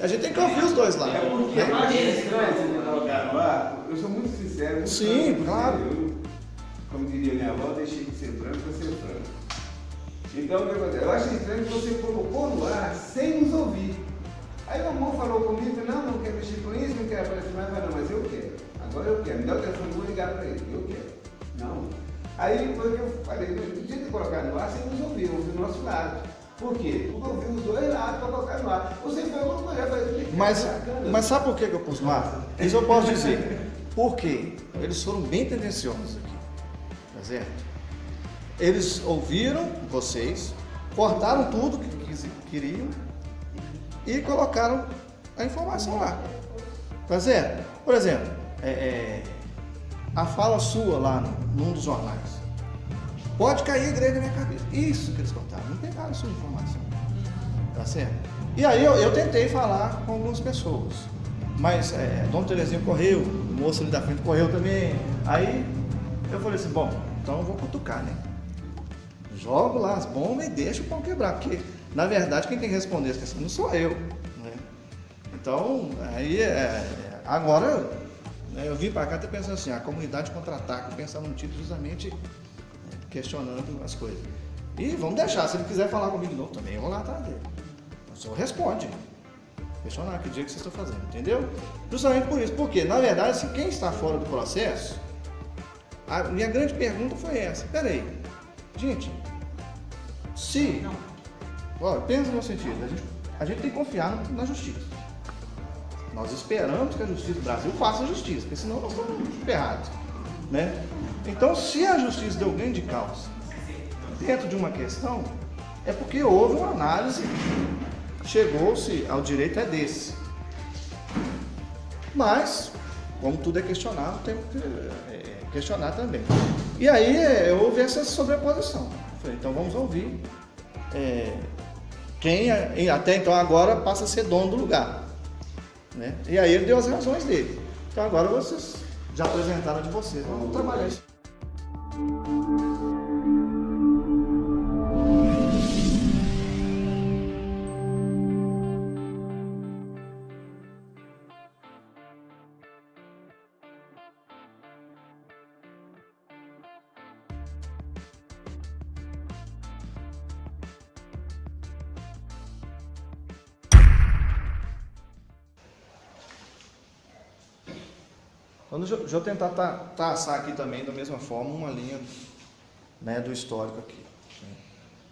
A gente tem que ouvir os dois lados. É porque eu acho estranho você colocar no ar, eu sou muito sincero. Muito Sim, franco, claro. Eu, como diria minha avó, deixei de ser franco para ser franco. Então, o que acontece? Eu acho estranho que você colocou no ar sem nos ouvir. Aí o amor falou comigo, não, não quero mexer com isso, não quero aparecer mais, mas não, mas eu quero. Agora eu quero. Me dá o telefone, vou ligar para ele. Eu quero. Não. Aí foi que eu falei, não podia ter colocado no ar sem nos ouvir, ouvir o nosso lado. Por quê? Porque eu ouvi os dois lados para colocar no ar. Você foi uma mulher, falei, Mas, mas sabe por que eu pus no ar? Isso eu posso dizer. Por quê? Eles foram bem tendenciosos aqui. Tá certo? Eles ouviram vocês, cortaram tudo que queriam e colocaram a informação lá. Tá certo? Por exemplo, é, é, a fala sua lá no- num dos jornais. Pode cair a igreja na minha cabeça. Isso que eles cortaram. Não pegaram a sua informação. Tá certo? E aí eu, eu tentei falar com algumas pessoas. Mas é, Dom Terezinha correu, o moço ali da frente correu também. Aí eu falei assim, bom, então eu vou cutucar, né? Jogo lá as bombas e deixo o pão quebrar. Porque, na verdade, quem tem que responder essa questão não sou eu. Né? Então, aí é, é, agora né, eu vim para cá até pensando assim, a comunidade contra-ataque, pensar num título justamente questionando as coisas. E vamos deixar, se ele quiser falar comigo de novo também, eu vou lá atrás dele. Senhor responde. Questionar que dia que vocês estão fazendo, entendeu? Justamente por isso. Porque, na verdade, se quem está fora do processo, a minha grande pergunta foi essa. Peraí, gente, se. Olha, pensa no sentido, a gente, a gente tem que confiar na justiça. Nós esperamos que a justiça do Brasil faça justiça, porque senão nós estamos ferrados. Né? Então, se a justiça deu ganho de causa dentro de uma questão, é porque houve uma análise, chegou-se ao direito é desse. Mas, como tudo é questionável, tem que é, questionar também. E aí é, houve essa sobreposição. Eu Falei, então vamos ouvir é, quem é- até então agora passa a ser dono do lugar. Né? E aí ele deu as razões dele. Então agora vocês já apresentaram de vocês. Vamos trabalhar isso. Música Então, deixa, eu- deixa eu tentar ta- traçar aqui também, da mesma forma, uma linha né, do histórico aqui.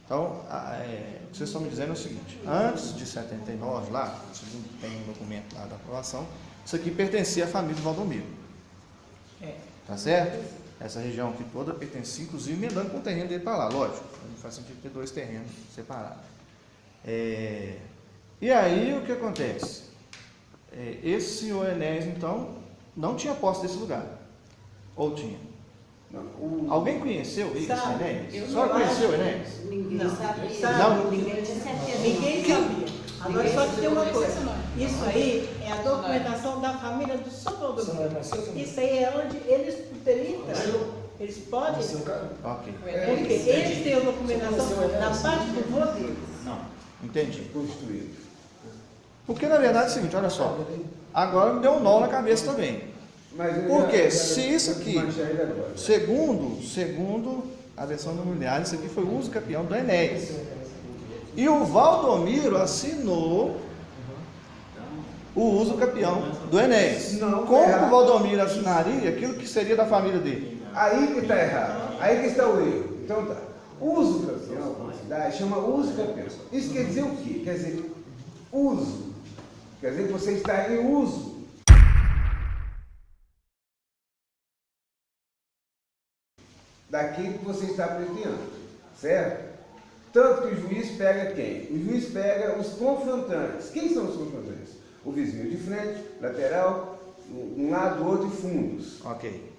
Então, a- é, o que vocês estão me dizendo é o seguinte: antes de 79, lá, vocês tem um documento lá da aprovação, isso aqui pertencia à família do Valdomiro. É. Tá certo? Essa região aqui toda pertencia, inclusive, emendando com o terreno dele para lá, lógico. Não faz sentido ter dois terrenos separados. É, e aí o que acontece? É, esse senhor Enéas, então, não tinha posse desse lugar. Ou tinha? Não, o- Alguém conheceu esse Sabe, Enéas? eu A senhora não conheceu Enéas? Ninguém Não, sabia. sabe, Não. Ninguém tinha certeza. Ninguém sabia. Agora só que tem uma sabia. coisa. Isso aí é a documentação da família do São Paulo. Isso aí é onde eles poderiam entrar. Eles podem. Ok, Porque eles têm a documentação da parte do vô deles. entendi. Constituído. Porque na verdade é o seguinte, olha só. Agora me deu um nó na cabeça também. Mas eu Por já- quê? já- Se isso aqui-. Segundo, segundo a versão do miliar, isso aqui foi o uso campeão do Enéas. E o Valdomiro assinou o uso campeão do Enéas. Não, Como que o Valdomiro assinaria aquilo que seria da família dele? Aí que está errado. Aí que está o erro. Então tá. Uso campeão, chama uso campeão. Isso quer dizer o quê? Quer dizer, uso. Quer dizer que você está em uso. Daquilo que você está pleiteando. Certo? Tanto que o juiz pega quem? O juiz pega os confrontantes. Quem são os confrontantes? O vizinho de frente, lateral, um lado, outro e fundos. Ok.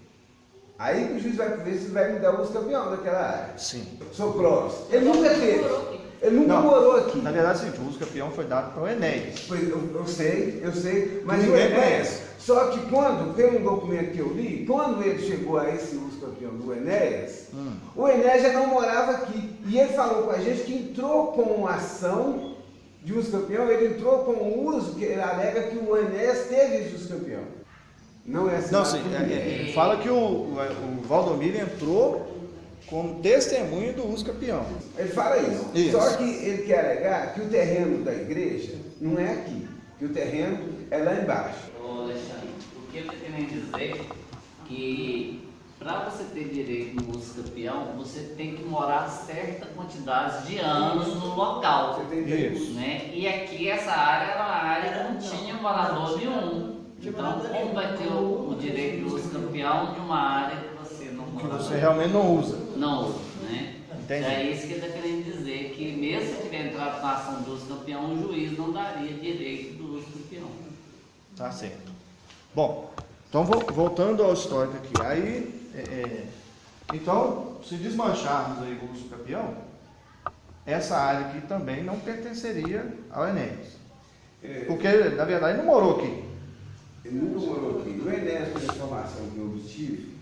Aí que o juiz vai ver se vai me dar o campeão daquela área. Sim. Sou Clóvis. Ele nunca teve. Ele nunca Não. morou aqui. Na verdade, é o uso campeão foi dado para o Enéas. Pois, Eu, eu sei, eu sei, mas o Ninguém Enéas. conhece. Só que quando, tem um documento que eu li, quando ele chegou a esse uso campeão do Enéas, Hum. o Enéas já não morava aqui. E ele falou com a gente que entrou com uma ação de uso campeão, ele entrou com o uso que ele alega que o Enéas teve de uso campeão. Não é assim. Não, sim. É, é, fala que o, o Valdomiro entrou como testemunho do uso campeão. Ele fala isso. isso. Só que ele quer alegar que o terreno da igreja não é aqui, que o terreno é lá embaixo. Ô Alexandre, o que eu estou querendo dizer que para você ter direito no uso campeão, você tem que morar certa quantidade de anos no local. Você tem isso. Né? E aqui essa área era uma área que não tinha morador nenhum. Então, como vai ter o, o direito de uso campeão de uma área que você realmente não usa. Não usa, né? Entendi. É isso que ele está querendo dizer, que mesmo se tiver entrado na ação do uso campeão, o juiz não daria direito do uso campeão. Tá certo. Bom, então voltando ao histórico aqui, aí, é, é, então, se desmancharmos aí o uso campeão, essa área aqui também não pertenceria ao Enéas. É, Porque, na verdade, não morou aqui. Ele nunca morou aqui. O Enéas, pela informação que eu obtive,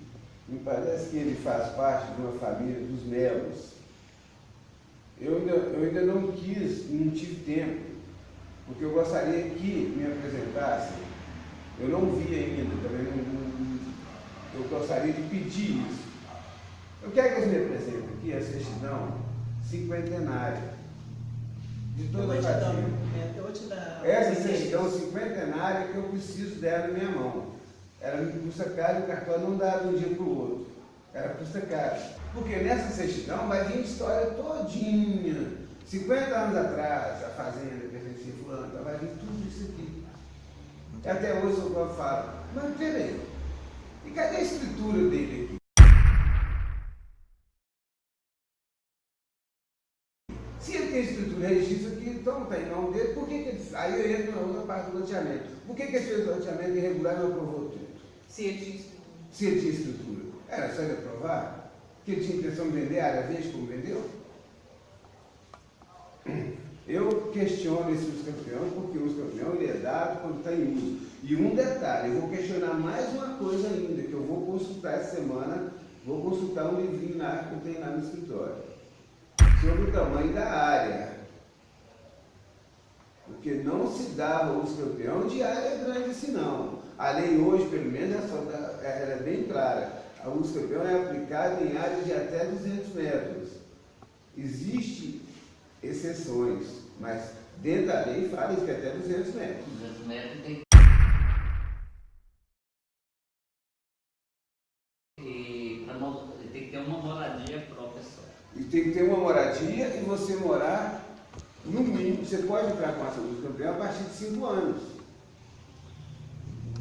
me parece que ele faz parte de uma família dos Melos. Eu ainda, eu ainda não quis, não tive tempo, porque eu gostaria que me apresentassem. Eu não vi ainda, também não, não, eu gostaria de pedir isso. Eu quero que eles me apresentem aqui a certidão cinquentenária de toda a família. Essa certidão cinquentenária que eu preciso dela na minha mão. Ela me custa caro e o cartão não dá de um dia para o outro. Ela custa caro. Porque nessa certidão vai vir história todinha. 50 anos atrás, a fazenda pertencia a fulano, então vai vir tudo isso aqui. Até hoje o povo fala, mas peraí, e cadê a escritura dele aqui? Se ele tem escritura registro aqui, então está em nome dele, por que, que ele. Aí eu entro na outra parte do loteamento. Por que, que ele fez o loteamento irregular e não aprovou tudo? Se ele tinha escritura. Era só ele aprovar? Que ele tinha intenção de vender a área verde como vendeu? Eu questiono esse uso campeão porque o uso campeão ele é dado quando está em uso. E um detalhe, eu vou questionar mais uma coisa ainda, que eu vou consultar essa semana, vou consultar um livrinho lá que eu tenho lá no escritório sobre o tamanho da área. Porque não se dava uso campeão de área grande. A lei hoje, pelo menos, ela é bem clara. A uso campeão é aplicada em áreas de até 200 metros. Existem exceções, mas dentro da lei fala que é até 200 metros. 200 metros tem E tem que ter uma moradia e você morar, no mínimo, você pode entrar com a do campeão a partir de 5 anos.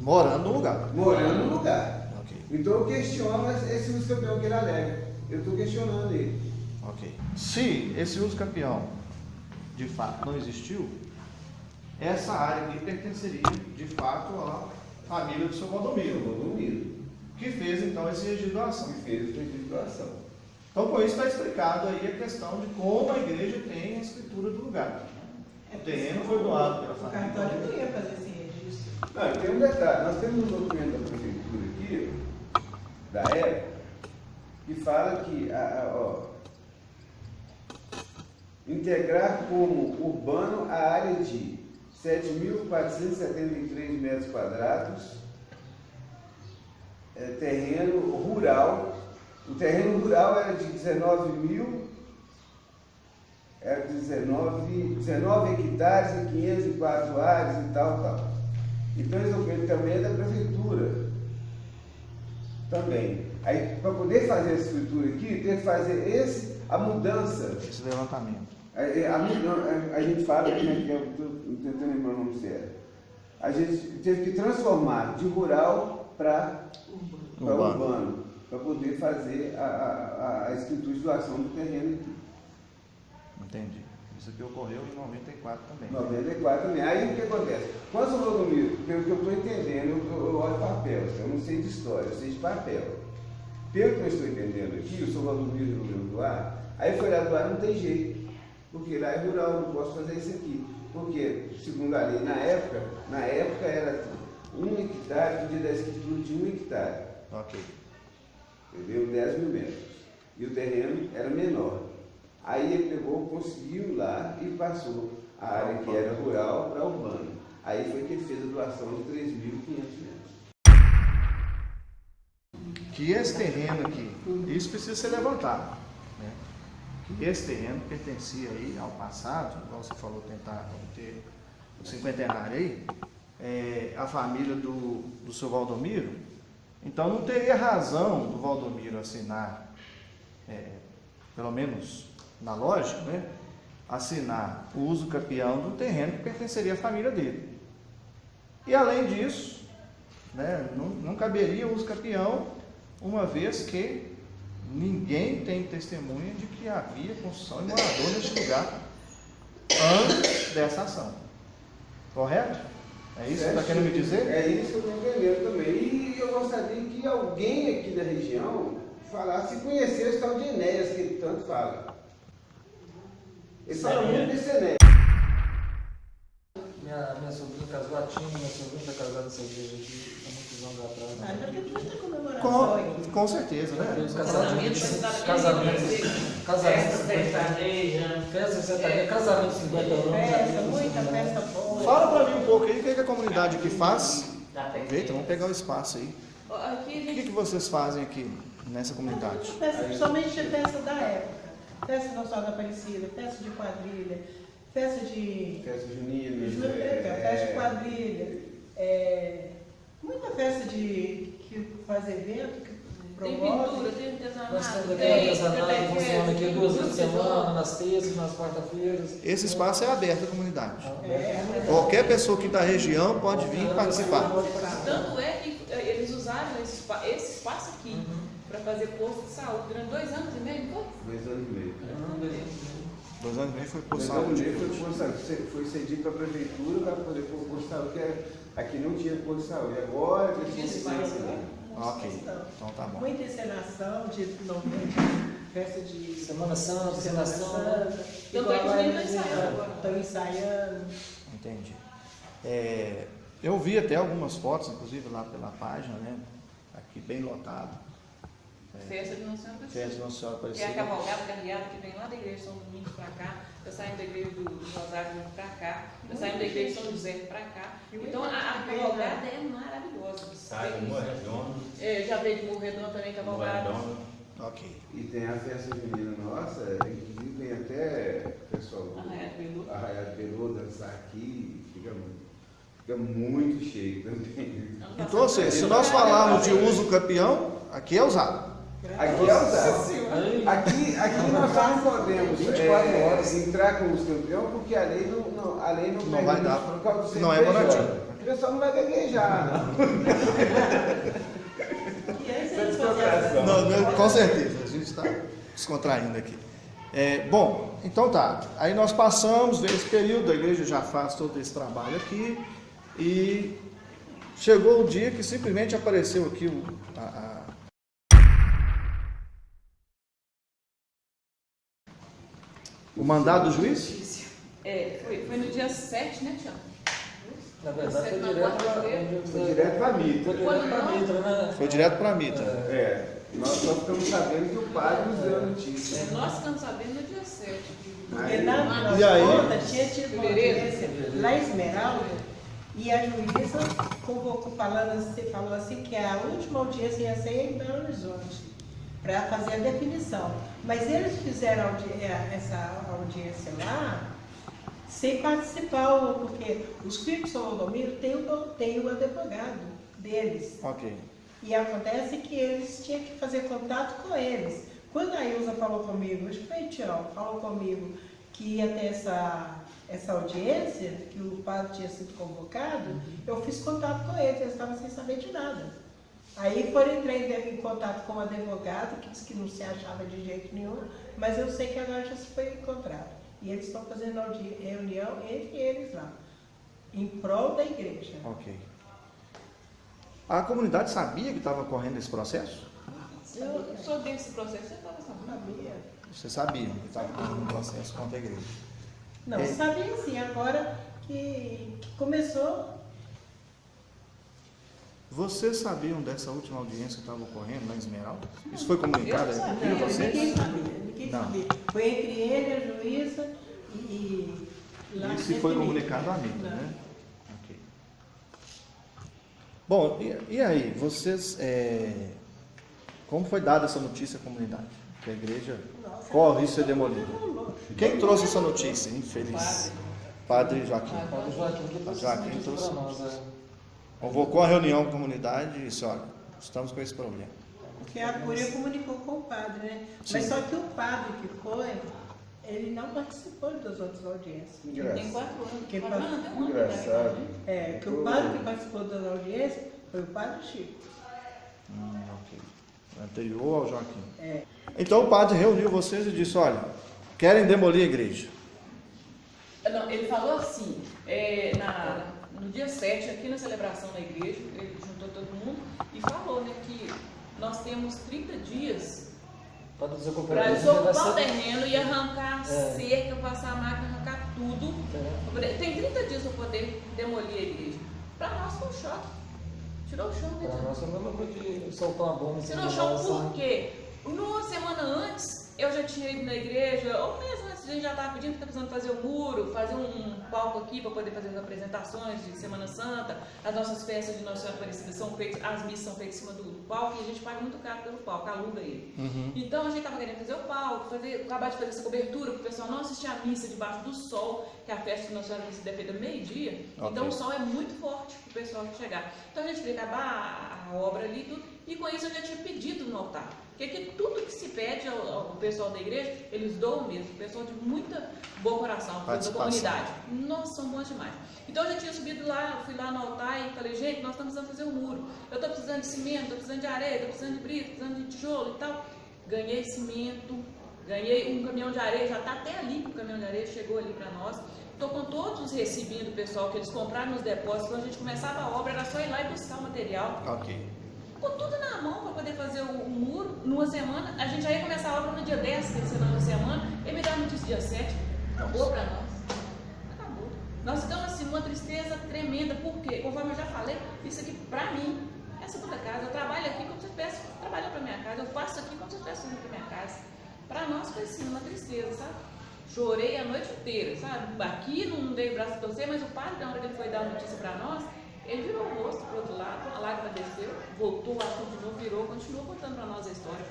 Morando no lugar. Morando no lugar. Okay. Então eu questiono esse uso campeão que ele alega. Eu estou questionando ele. Ok. Se esse uso campeão de fato não existiu, essa área aqui pertenceria de fato à família do seu Valdomiro. Valdomiro. Que fez então esse registro de doação. Que fez esse registro de doação. Então, com isso está explicado aí a questão de como a igreja tem a escritura do lugar. O terreno foi doado pela família. O cartório não ia fazer registro. Não, tem um detalhe. Nós temos um documento da prefeitura aqui, da época, que fala que, a, a, ó, integrar como urbano a área de 7.473 metros quadrados, é, terreno rural o terreno rural era de 19 mil, era 19, 19 hectares e 504 áreas e tal, tal. Então esse documento também é da prefeitura. Também. Aí, para poder fazer essa escritura aqui, tem que fazer esse, a mudança. Esse levantamento. A, a, a, a gente fala, como é que é, estou tentando lembrar o nome certo. A gente teve que transformar de rural para urbano. urbano para poder fazer a, a, a escritura de doação do terreno aqui. Entendi. Isso aqui ocorreu em 94 também. 94 também. Aí o que acontece? Quando o Valdomiro, pelo que eu estou entendendo, eu, eu olho papel, eu não sei de história, eu sei de papel. Pelo que eu estou entendendo aqui, o senhor Valdomiro no doar, aí foi lá doar, não tem jeito. Porque lá é rural, eu não posso fazer isso aqui. Porque, segundo a lei, na época, na época era um hectare, podia dar escritura de um hectare. Ok entendeu? 10 mil metros. E o terreno era menor. Aí ele pegou, conseguiu lá e passou. a área que era rural para urbano. Aí foi que ele fez a doação de 3.500 metros. Que esse terreno aqui, isso precisa ser levantado. Né? Que esse terreno pertencia aí ao passado, igual você falou, tentar ter o cinquentenário aí, é, a família do, do seu Valdomiro, então não teria razão do Valdomiro assinar, é, pelo menos na lógica, né, assinar o uso campeão do terreno que pertenceria à família dele. E além disso, né, não, não caberia o uso campeão, uma vez que ninguém tem testemunha de que havia construção e morador neste lugar antes dessa ação. Correto? É isso que está querendo me dizer? É isso que eu estou entendendo também. E eu gostaria que alguém aqui da região falasse, se conhecesse tal de Enéas, que ele tanto fala. Ele fala muito desse Enéas. Minha, minha sobrinha casou, a Tina, minha sobrinha está casada nessa igreja aqui há muitos anos atrás. Ah, né? já tem muita comemoração aqui. Com, com certeza, né? Os Casamento, casamentos, casamentos, Festa casamentos, sertaneja. festa sertaneja, casamento 50 anos. Festa, muita festa boa. Fala para mim um pouco aí o que, que a comunidade aqui faz. Aproveita, vamos pegar o espaço aí. Aqui O que, que vocês fazem aqui nessa comunidade? Festa, principalmente de festa da época. Festa de Nossa da Aparecida, festa de quadrilha, festa de. Festa junina. de é, festa de quadrilha. é, muita festa de que faz evento, que tem promove. pintura, tem artesanato, Nós temos aqui tem artesanato, funciona aqui duas vezes por semana, nas terças, nas quarta-feiras. Esse espaço é aberto à comunidade. É, Qualquer pessoa que está da região pode vir participar. Tanto é que eh, eles usaram esse, espa- esse espaço aqui para fazer posto de saúde durante dois anos e meio, não foi? Dois anos e meio. Dois anos e meio foi Dois anos e meio foi, posto de saúde. foi cedido para a prefeitura para poder pôr posto de saúde, que aqui não tinha posto de saúde. Agora que espaço, né? Ok, então tá bom. Muita encenação de novembro, festa de Semana Santa, Semana encenação. Santa. Tanto é que os ensaiando agora. Estão ensaiando. Entendi. É, eu vi até algumas fotos, inclusive lá pela página, né? Aqui bem lotado. Festa de Nossa Senhora Festa Aparecida. de Nossa Senhora Que é a Aparecida. cavalgada carreada que vem lá da igreja de São Domingos para cá, está saindo da igreja do, do Rosário para cá, está saindo da igreja de São José para cá. Então a, a cavalgada é maravilhosa. Sai do Morro Redondo, É, já veio de Morro Redondo também cavalgada. Ok. E tem a festa junina nossa, inclusive vem até o pessoal do Arraiado Peludo. Arraiado Peludo dançar aqui, fica, fica muito cheio também. Então, ou seja, se nós falarmos de uso campeão, aqui é usado. Aqui é usado. Aqui, aqui nós não podemos 24 é, horas. entrar com os campeões porque a lei não, não, a lei não, Não vai dar, por causa do não é moradia. O pessoal não vai gaguejar. não. Não, não, com certeza, a gente está descontraindo aqui. É, bom, então tá. Aí nós passamos, esse período, a igreja já faz todo esse trabalho aqui e chegou o dia que simplesmente apareceu aqui o, a, a- o mandado do juiz? É, foi, foi no dia 7, né, Tião? na verdade, foi Na direto para quarta-feira. Foi direto para Mitra. direto para Mitra, né? Foi direto para a Mitra. É, nós só ficamos sabendo que o padre nos deu a notícia. É, nós ficamos sabendo no dia 7. Porque na na E aí? conta tinha tido uma Fevereiro. audiência lá em Esmeralda e a juíza convocou, falando assim, falou assim que a última audiência ia ser em Belo Horizonte para fazer a definição. Mas eles fizeram audi- eh, essa audiência lá sem participar, porque os filhos de São Valdomiro têm o, têm o advogado deles. Ok. E acontece que eles tinham que fazer contato com eles. Quando a Ilza falou comigo, acho que foi Tião, falou comigo que ia ter essa, essa audiência, que o padre tinha sido convocado, eu fiz contato com eles, eles estavam sem saber de nada. Aí foram entrei em contato com o advogado, que disse que não se achava de jeito nenhum, mas eu sei que agora já se foi encontrado. E eles estão fazendo reunião entre eles lá, em prol da igreja. Ok. A comunidade sabia que estava correndo esse processo? Eu sou desse processo, você estava sabendo. Sabia? Vocês sabiam que estava correndo um processo contra a igreja. Não, É. sabia sim, agora que, que começou. Vocês sabiam dessa última audiência que estava ocorrendo lá em Esmeralda? Isso foi comunicado aqui sabia. a vocês? Ninguém sabia, ninguém Não. sabia. Foi entre ele, a juíza e, Lá Isso é foi comunicado Anitta, Lá. né? Ok. Bom, e, e aí, vocês. é, como foi dada essa notícia à comunidade? Que a igreja Nossa, corre o risco de ser todo demolida. Quem trouxe essa notícia? Infeliz. Padre Joaquim. Padre Joaquim que trouxe Joaquim essa notícia trouxe. nós, é. Convocou a reunião com a comunidade e disse: olha, estamos com esse problema. Porque a Cúria comunicou com o padre, né? Mas Sim. só que o padre que foi, ele não participou das outras audiências. Tem Engraçado. quatro anos. Que quatro anos, tem um ano Engraçado. É, que o padre que participou das audiências foi o padre Chico. Hum, ok. Anterior ao Joaquim. É. Então o padre reuniu vocês e disse: olha, querem demolir a igreja. Não, ele falou assim, é, na- no dia 7, aqui na celebração da igreja, ele juntou todo mundo e falou né, que nós temos 30 dias Para desocupar desocupar o terreno e arrancar a É. cerca, passar a máquina, arrancar tudo. É. Tem 30 dias para poder demolir a igreja. Para nós foi um choque. Tirou o chão, né? Para nós coisa de soltar uma bomba Tirou o chão nós, por quê? Numa semana antes, eu já tinha ido na igreja, ou mesmo a gente já estava pedindo que está precisando fazer o muro, fazer um palco aqui para poder fazer as apresentações de Semana Santa, as nossas festas de Nossa Senhora Aparecida são feitas, as missas são feitas em cima do, palco e a gente paga muito caro pelo palco, aluga ele. Então a gente estava querendo fazer o palco, fazer, acabar de fazer essa cobertura para o pessoal não assistir a missa debaixo do sol, que a festa de Nossa Senhora Aparecida é feita meio-dia, Ok. então o sol é muito forte para o pessoal chegar. Então a gente queria acabar a, obra ali e tudo, e com isso eu já tinha pedido no altar. Porque aqui tudo que se pede ao, ao pessoal da igreja, eles doam mesmo, pessoal de muita bom coração, da comunidade. Nossa, são bons demais. Então eu já tinha subido lá, fui lá no altar e falei, gente, nós estamos precisando fazer um muro. Eu estou precisando de cimento, estou precisando de areia, estou precisando de brito, precisando de tijolo e tal. Ganhei cimento, ganhei um caminhão de areia, já está até ali o caminhão de areia, chegou ali para nós. Estou com todos os recibinhos do pessoal que eles compraram nos depósitos. Quando a gente começava a obra, era só ir lá e buscar o material Ok. com tudo na mão para poder fazer o, o muro numa semana. A gente já ia começar a obra no dia 10, que é na semana, e me dá notícia dia 7. Acabou para nós. Acabou. Nós ficamos assim, numa tristeza tremenda, porque, conforme eu já falei, isso aqui para mim é a segunda casa. Eu trabalho aqui como se eu estivesse trabalhando para minha casa, eu faço aqui como se eu estivesse indo para minha casa. Para nós foi assim, uma tristeza, sabe? Chorei a noite inteira, sabe? Aqui não dei o braço para você, mas o padre, na hora que ele foi dar a notícia para nós, ele virou o rosto para outro lado, a lágrima desceu, voltou, o assunto de novo, virou, continuou contando para nós a história.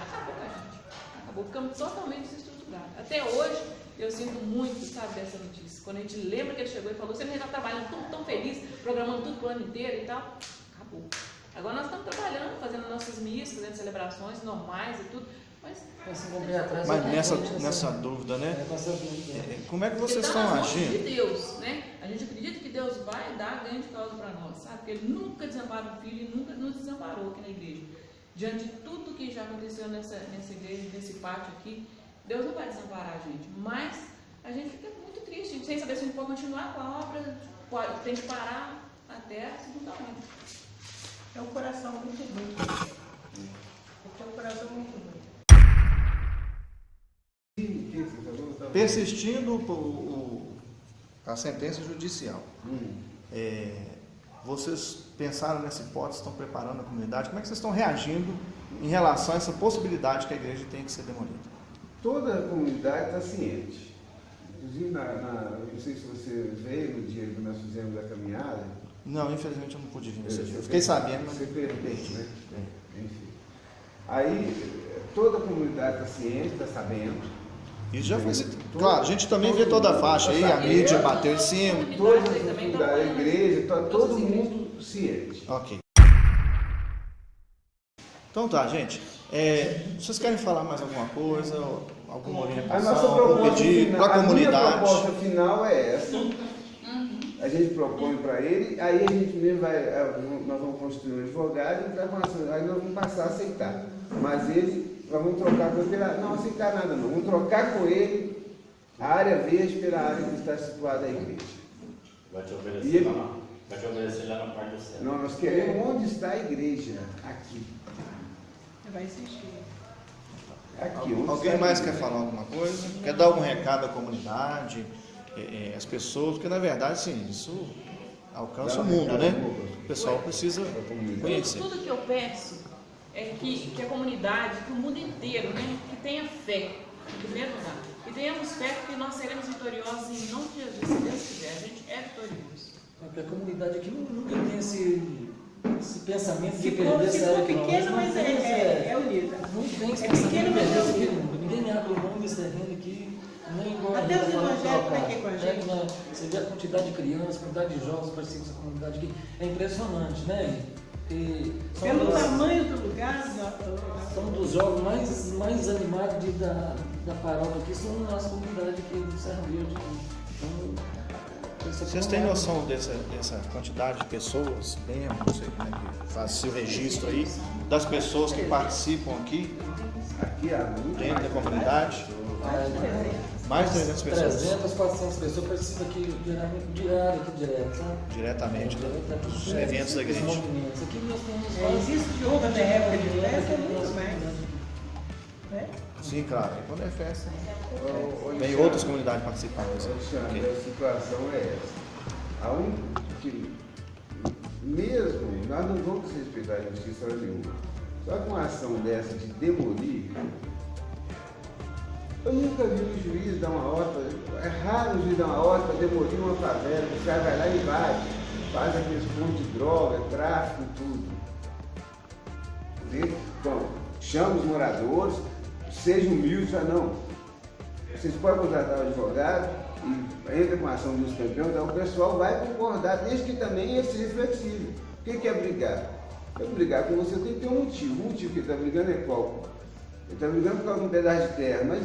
Acabou com a gente. Acabou, ficamos totalmente desestruturados. Até hoje, eu sinto muito, sabe, dessa notícia. Quando a gente lembra que ele chegou e falou, você está trabalhando tão feliz, programando tudo pro ano inteiro e tal. Acabou. Agora nós estamos trabalhando, fazendo nossas missas, fazendo celebrações normais e tudo, mas Mas é nessa, muito nessa assim. dúvida, né? É, nessa dúvida. É, Como é que vocês tá estão mãos agindo? de Deus, né? A gente acredita que Deus vai dar ganho de causa para nós, sabe? Porque Ele nunca desampara o filho e nunca nos desamparou aqui na igreja. Diante de tudo que já aconteceu nessa, nessa igreja, nesse pátio aqui, Deus não vai desamparar a gente. Mas a gente fica muito triste, sem saber se a gente pode continuar com a obra, pode, tem que parar até a segunda onda. É um coração muito ruim. É um coração muito ruim. O que você falou? Tava- Persistindo o, o- a sentença judicial, Hum. é, vocês pensaram nessa hipótese, estão preparando a comunidade? Como é que vocês estão reagindo em relação a essa possibilidade que a igreja tem que ser demolida? Toda a comunidade está ciente. Inclusive, na, na- não sei se você veio no dia que nós fizemos a caminhada. Não, infelizmente eu não pude vir nesse dia. Eu fiquei sabendo, mas Você perdeu, né? Enfim. Aí, toda a comunidade está ciente, está sabendo. Isso já foi. citado. Claro, a gente também vê toda a faixa aí, a mídia bateu em cima. Toda a Comunidade também tá comunidade, a apoiando. igreja, Todas todo mundo ciente. Ok. Então tá, gente. É, vocês querem falar mais alguma coisa? Alguma A nossa orientação? Algum pedido final, para a a minha comunidade? proposta final é essa. A gente propõe para ele, aí a gente mesmo vai, eh, nós vamos construir um advogado e aí nós vamos passar a aceitar. Mas ele, nós vamos trocar com ele pela. Não aceitar nada não. Vamos trocar com ele a área verde pela área que está situada a igreja. Vai te E obedecer ele- lá, na- vai te obedecer lá na parte do céu. Não, nós queremos onde está a igreja. Aqui. Vai insistir. Aqui. onde Alguém mais quer falar alguma coisa? Quer dar algum recado à comunidade, é, é, às pessoas? Porque na verdade, sim, isso alcança o mundo, né? O pessoal precisa Para conhecer. Tudo que eu peço é que, que a comunidade, que o mundo inteiro, né, que tenha fé, em primeiro lugar, que tenha temos fé que nós seremos vitoriosos em nome de Jesus, se Deus quiser, a gente é vitorioso. Porque a comunidade aqui nu- nunca tem esse, esse pensamento de perder essa área que pequeno, mas é, temos, é, é unida. Não tem esse É pequeno, mas é nunca. Ninguém abre mão desse terreno aqui, nem igual Até os evangélicos trocar. aqui com a É, gente. né? Você vê a quantidade de crianças, a quantidade de jovens participam dessa comunidade aqui. É impressionante, né? E Pelo das- tamanho do lugar, São dos jogos mais, mais animados de, da, da paróquia aqui, são nossa comunidade aqui do Serra Verde. Então, aqui Vocês é têm noção dessa, dessa quantidade de pessoas, bem, não sei como é que faz o registro aí, das pessoas que participam aqui, Aqui muito dentro da comunidade? É, Mais de 300 pessoas 300, 400 pessoas participam aqui diariamente, diário, aqui direto, sabe? diretamente Direto, dos é, eventos da igreja. movimentos. Aqui nós temos É, existe de outra época de festa, é muito mais. né? Sim, claro. E quando é festa, vem Alexandre, outras comunidades participando. Alexandre, Ok. a situação é essa. A única que, mesmo, nós não vamos respeitar a justiça nenhuma. Só que uma ação dessa de demolir, eu nunca vi um juiz dar uma ordem, é raro o juiz dar uma para demolir uma favela, o cara vai lá e invade, faz aqueles pontos de droga, tráfico, tudo. Entende? Então, chama os moradores, seja humilde, fala, não, vocês podem contratar um advogado e entra com a ação dos campeões, então o pessoal vai concordar, desde que também ele seja flexível. O que que é brigar? É brigar com você tem que ter um motivo. O motivo que ele está brigando é qual? Ele está brigando por causa de um pedaço de terra, mas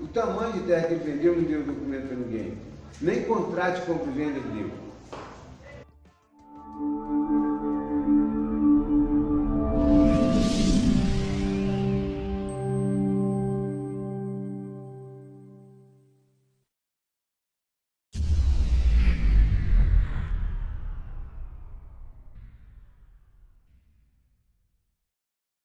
o tamanho de terra que ele vendeu não deu documento para ninguém. Nem contrato de compra e venda ele deu.